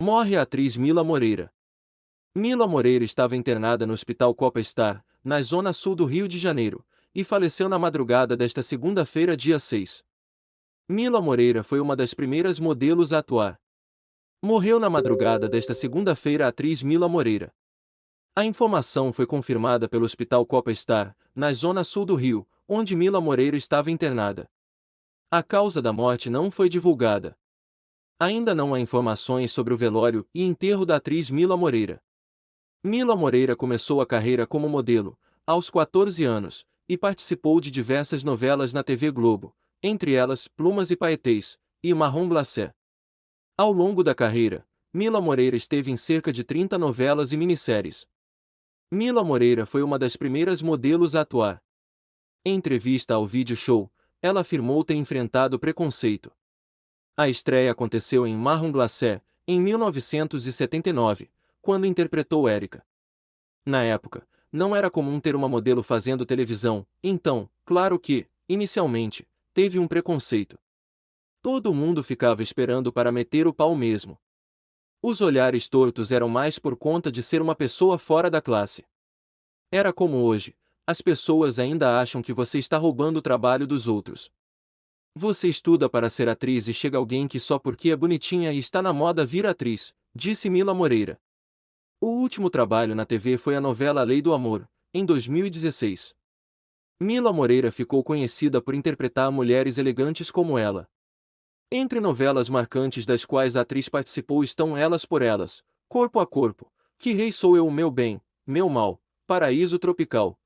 Morre a atriz Mila Moreira. Mila Moreira estava internada no Hospital Copa Star, na zona sul do Rio de Janeiro, e faleceu na madrugada desta segunda-feira, dia 6. Mila Moreira foi uma das primeiras modelos a atuar. Morreu na madrugada desta segunda-feira a atriz Mila Moreira. A informação foi confirmada pelo Hospital Copa Star, na zona sul do Rio, onde Mila Moreira estava internada. A causa da morte não foi divulgada. Ainda não há informações sobre o velório e enterro da atriz Mila Moreira. Mila Moreira começou a carreira como modelo, aos 14 anos, e participou de diversas novelas na TV Globo, entre elas Plumas e Paetês, e Marrom Glacé. Ao longo da carreira, Mila Moreira esteve em cerca de 30 novelas e minisséries. Mila Moreira foi uma das primeiras modelos a atuar. Em entrevista ao vídeo show, ela afirmou ter enfrentado preconceito. A estreia aconteceu em Marrom Glacé, em 1979, quando interpretou Erika. Na época, não era comum ter uma modelo fazendo televisão, então, claro que, inicialmente, teve um preconceito. Todo mundo ficava esperando para meter o pau mesmo. Os olhares tortos eram mais por conta de ser uma pessoa fora da classe. Era como hoje, as pessoas ainda acham que você está roubando o trabalho dos outros. Você estuda para ser atriz e chega alguém que só porque é bonitinha e está na moda vira atriz, disse Mila Moreira. O último trabalho na TV foi a novela Lei do Amor, em 2016. Mila Moreira ficou conhecida por interpretar mulheres elegantes como ela. Entre novelas marcantes das quais a atriz participou estão Elas por Elas, Corpo a Corpo, Que Rei Sou Eu o Meu Bem, Meu Mal, Paraíso Tropical,